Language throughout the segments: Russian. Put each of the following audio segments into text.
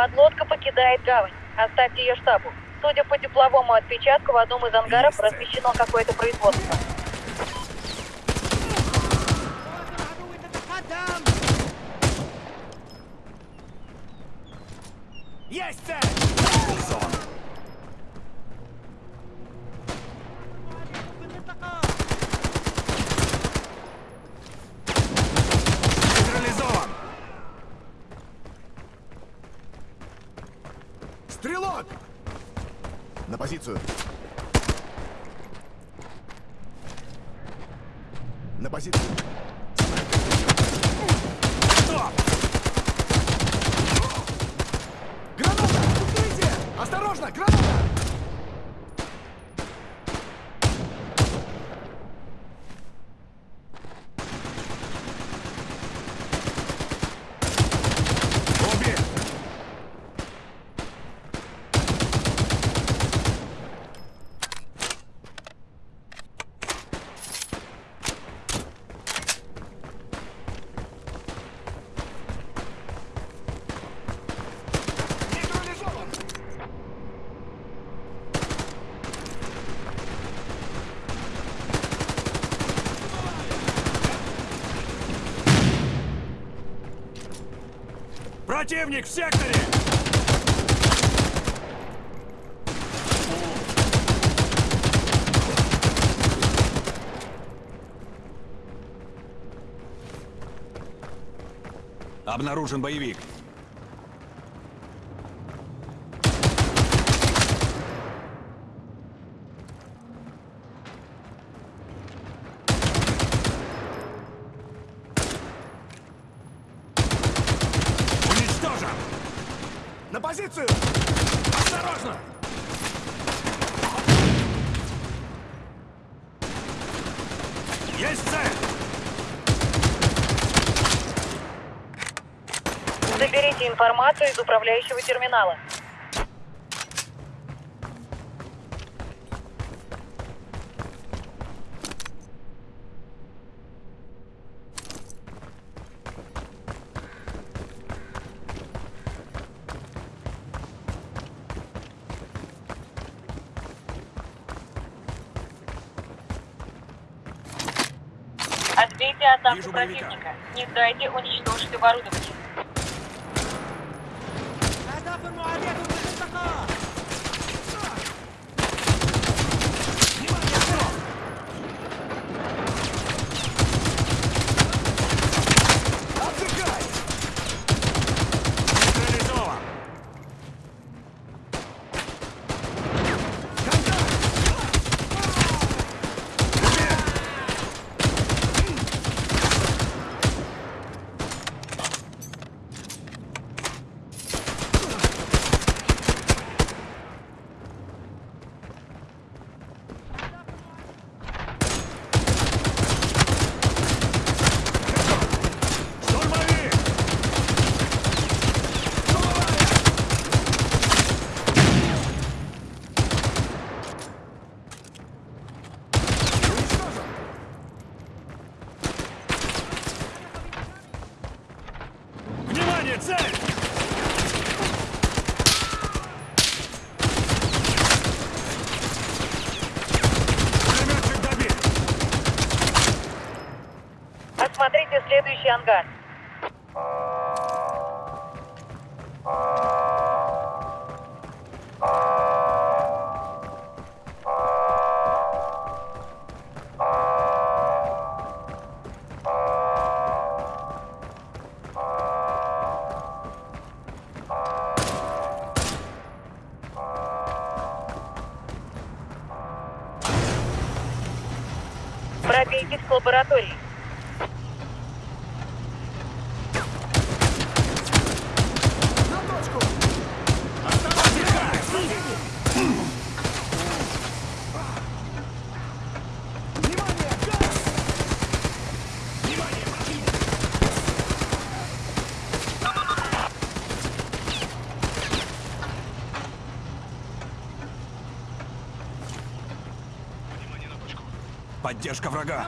Подлодка покидает гавань. Оставьте ее штабу. Судя по тепловому отпечатку, в одном из ангаров Есть. размещено какое-то производство. Есть цель! Противник в секторе! Обнаружен боевик. Уничтожен! На позицию! Осторожно! Есть цель! Заберите информацию из управляющего терминала. Отбейте атаку противника. Не дайте уничтожить оборудование. Отдыхай! Нейтрализован! Штурмовик! Уничтожен! Внимание, цель! Осмотрите следующий ангар. Поддержка врага!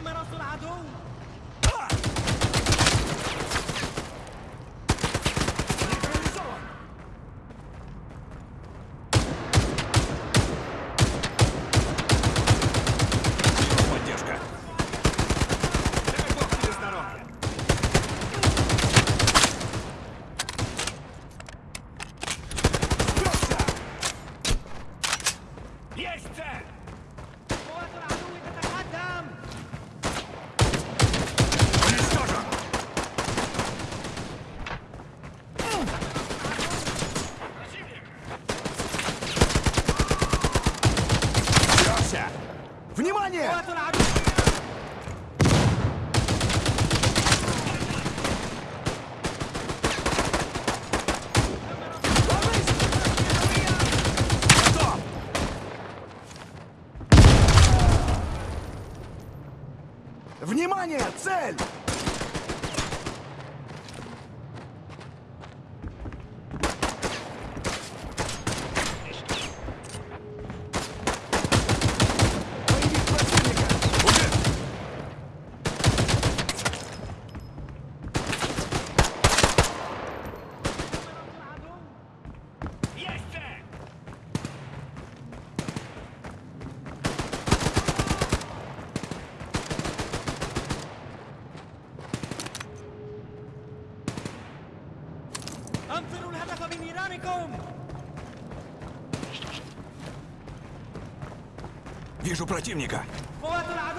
противника! Вот она!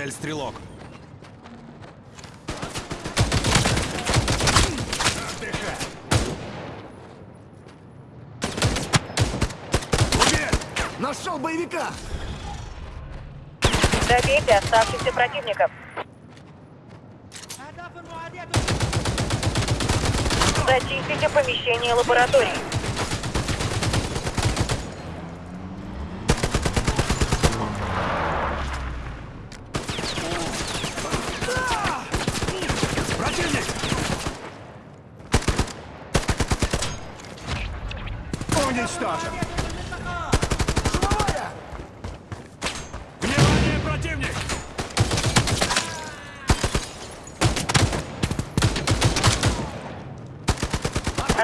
Цель стрелок. Нашел боевика! Добейте оставшихся противников. Зачистите помещение лаборатории.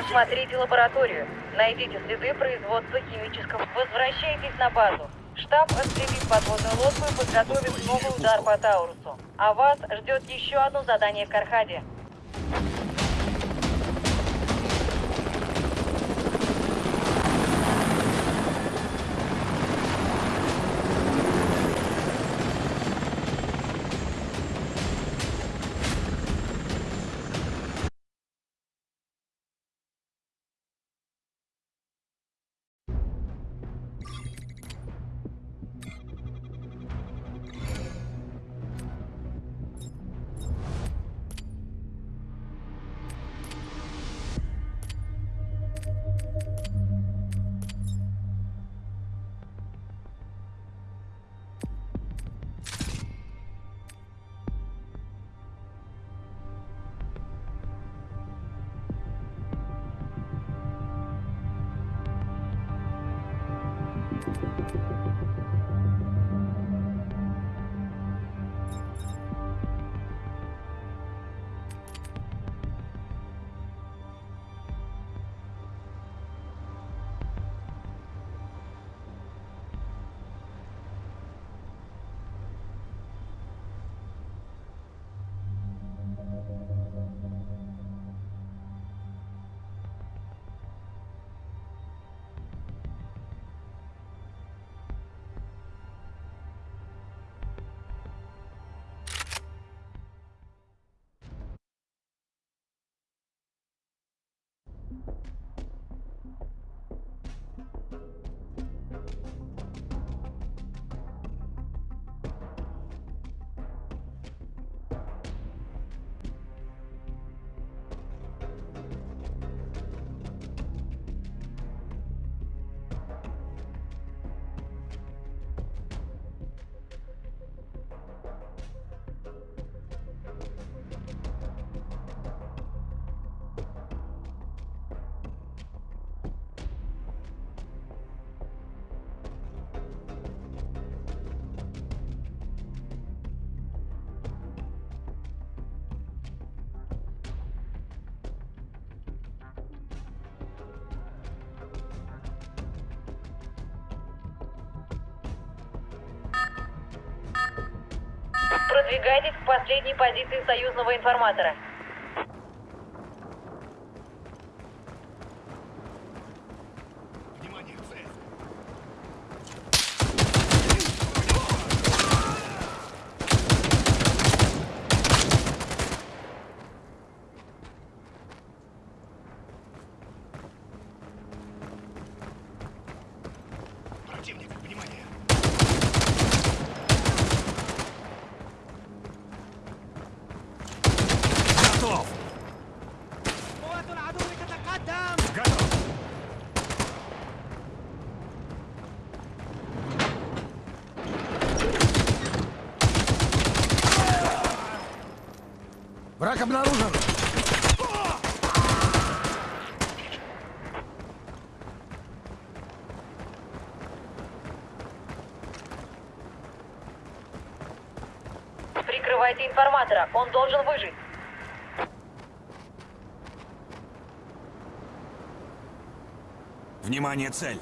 Осмотрите лабораторию. Найдите следы производства химического. Возвращайтесь на базу. Штаб отстрелит подводную лодку и подготовит новый удар по Таурусу. А вас ждет еще одно задание в Кархаде. Продвигайтесь к последней позиции союзного информатора. Внимание, цель! Противник, внимание! Враг обнаружен. Прикрывайте информатора, он должен выжить. Внимание, цель.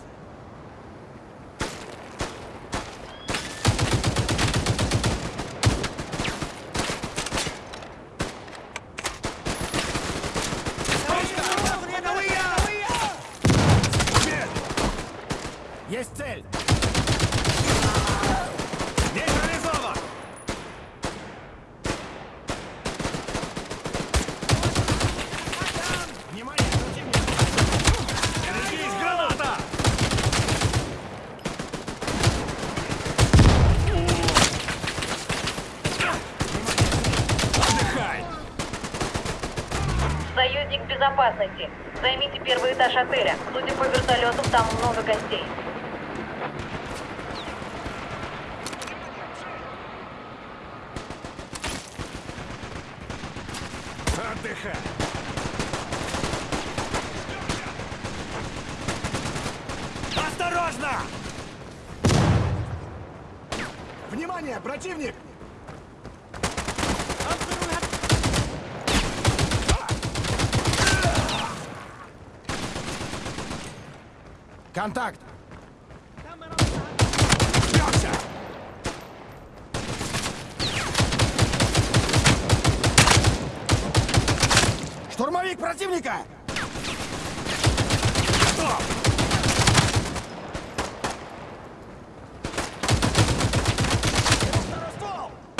Уверен. Есть цель. Нейтрализован. Внимание, противник. Берегись, граната! Отдыхай! Союзник безопасности. Займите первый этаж отеля. Судя по вертолетам, там много гостей. Отдыхай! Осторожно! Внимание, противник! Контакт! Бьемся! Штурмовик противника! Готов!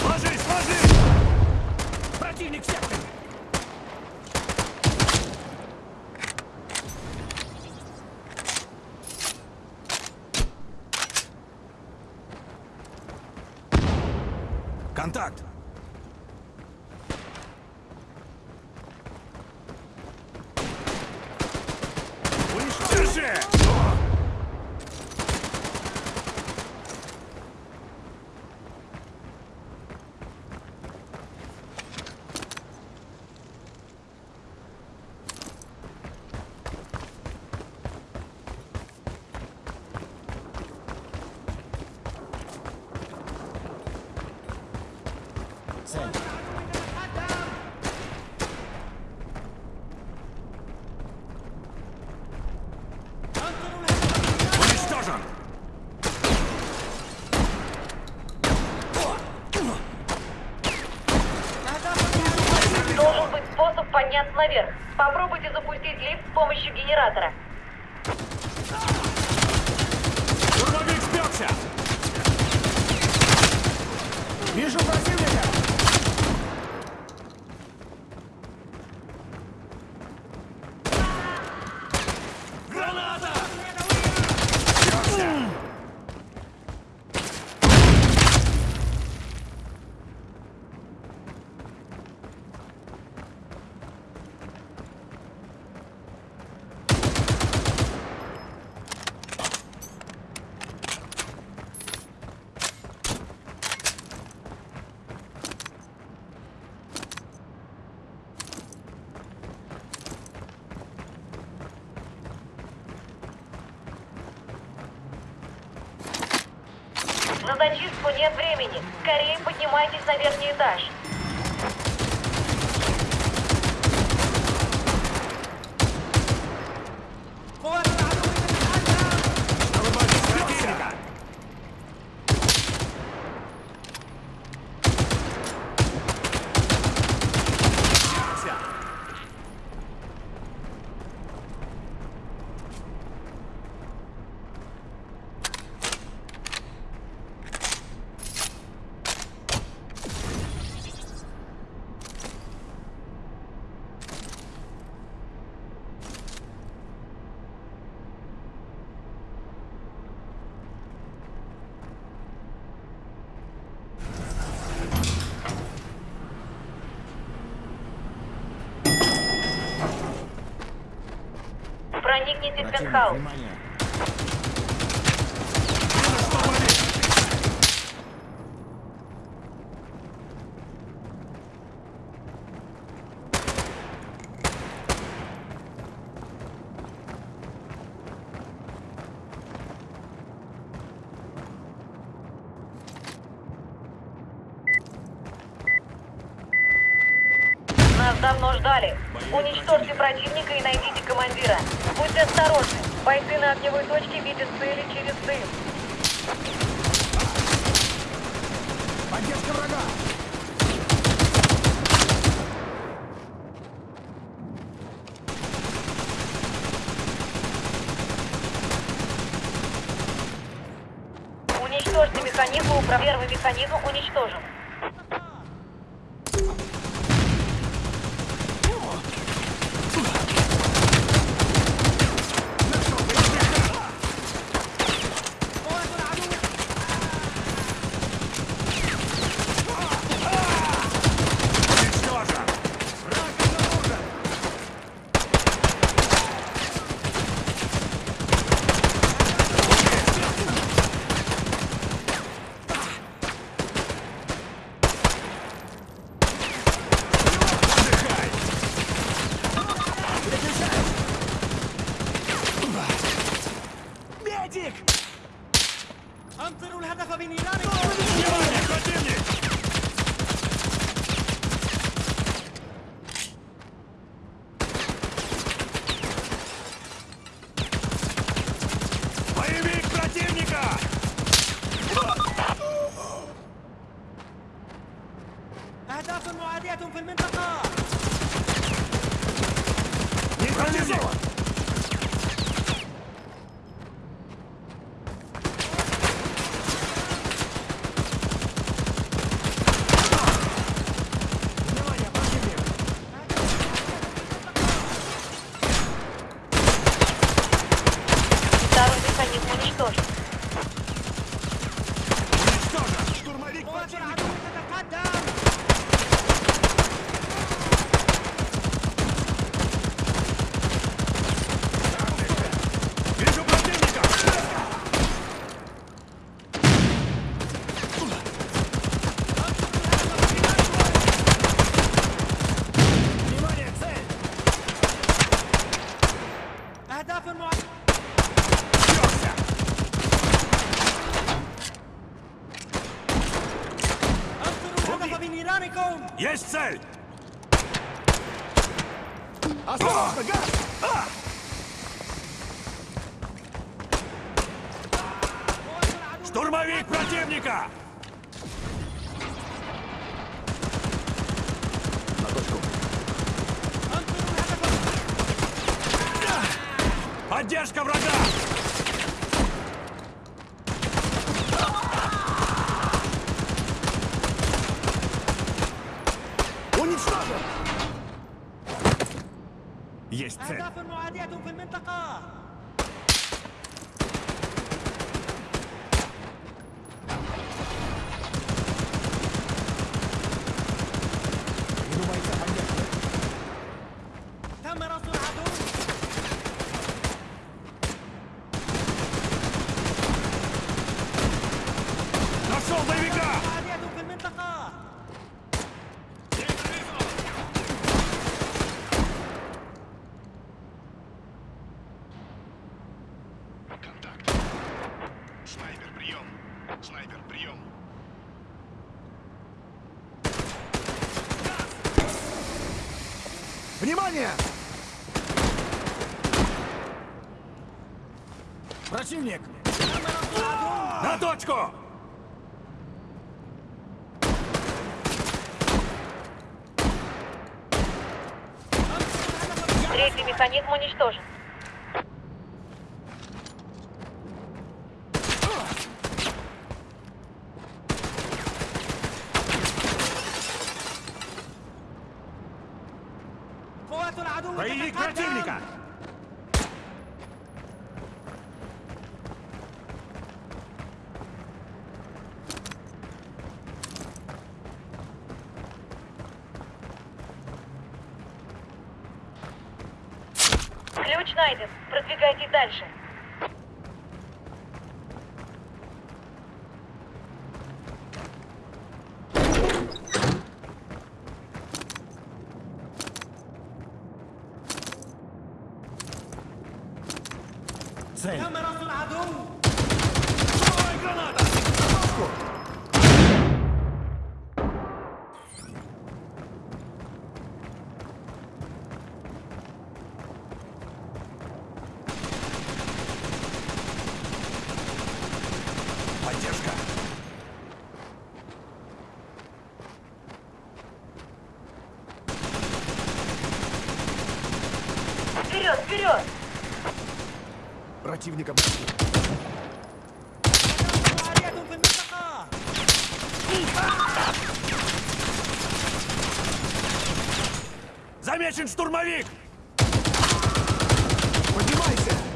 Ложись, ложись! Противник в секторе! Контакт! Нет времени. Скорее поднимайтесь на верхний этаж. Проникните в пентхаус. внимание! Уничтожьте механизм управления. Первый механизм уничтожен. Осторожно, гад! А! Штурмовик противника! На точку. Поддержка врага! يستر أهداف معادية في المنطقة. Let's baby! Третий механизм уничтожен. الإنسان. ثمرة العدو противника. Замечен штурмовик! Поднимайся!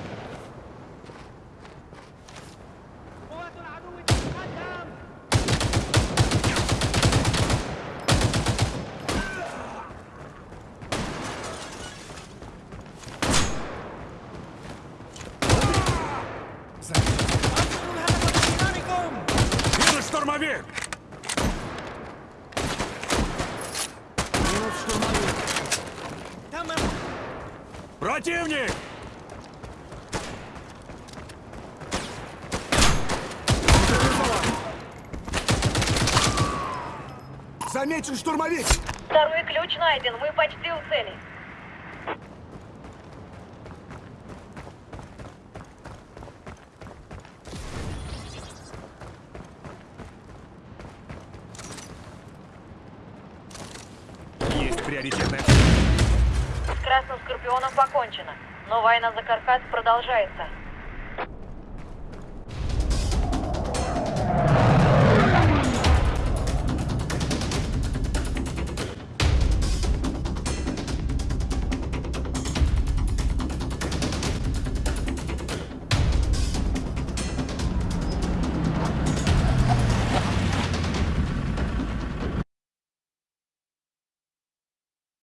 Замечен штурмовик! Второй ключ найден, мы почти у цели. Есть приоритетная... С Красным Скорпионом покончено, но война за Каркас продолжается.